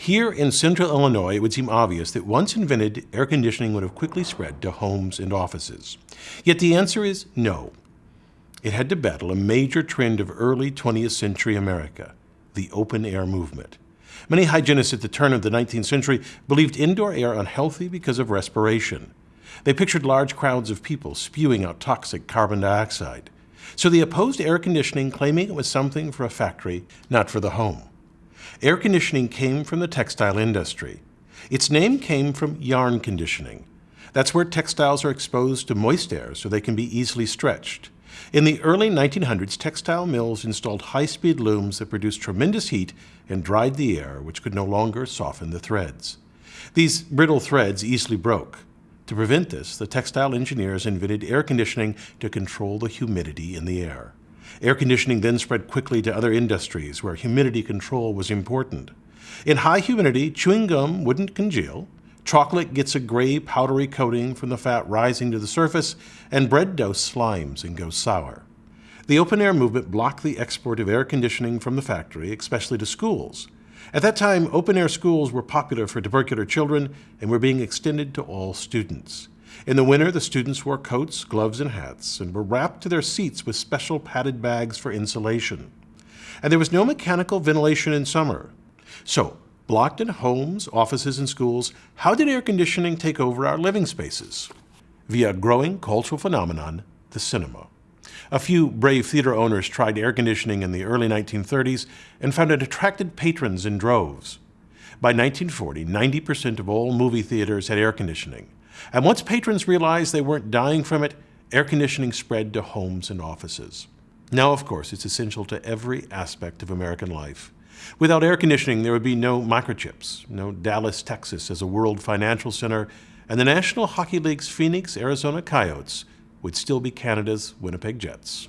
Here in central Illinois, it would seem obvious that once invented, air conditioning would have quickly spread to homes and offices. Yet the answer is no. It had to battle a major trend of early 20th century America, the open air movement. Many hygienists at the turn of the 19th century believed indoor air unhealthy because of respiration. They pictured large crowds of people spewing out toxic carbon dioxide. So they opposed air conditioning, claiming it was something for a factory, not for the home. Air conditioning came from the textile industry. Its name came from yarn conditioning. That's where textiles are exposed to moist air so they can be easily stretched. In the early 1900s, textile mills installed high-speed looms that produced tremendous heat and dried the air, which could no longer soften the threads. These brittle threads easily broke. To prevent this, the textile engineers invented air conditioning to control the humidity in the air. Air conditioning then spread quickly to other industries where humidity control was important. In high humidity, chewing gum wouldn't congeal, chocolate gets a gray powdery coating from the fat rising to the surface, and bread dough slimes and goes sour. The open air movement blocked the export of air conditioning from the factory, especially to schools. At that time, open air schools were popular for tubercular children and were being extended to all students. In the winter, the students wore coats, gloves, and hats, and were wrapped to their seats with special padded bags for insulation. And there was no mechanical ventilation in summer. So, blocked in homes, offices, and schools, how did air conditioning take over our living spaces? Via a growing cultural phenomenon, the cinema. A few brave theater owners tried air conditioning in the early 1930s and found it attracted patrons in droves. By 1940, 90% of all movie theaters had air conditioning, and once patrons realized they weren't dying from it, air conditioning spread to homes and offices. Now, of course, it's essential to every aspect of American life. Without air conditioning, there would be no microchips, no Dallas, Texas as a world financial center, and the National Hockey League's Phoenix, Arizona Coyotes would still be Canada's Winnipeg Jets.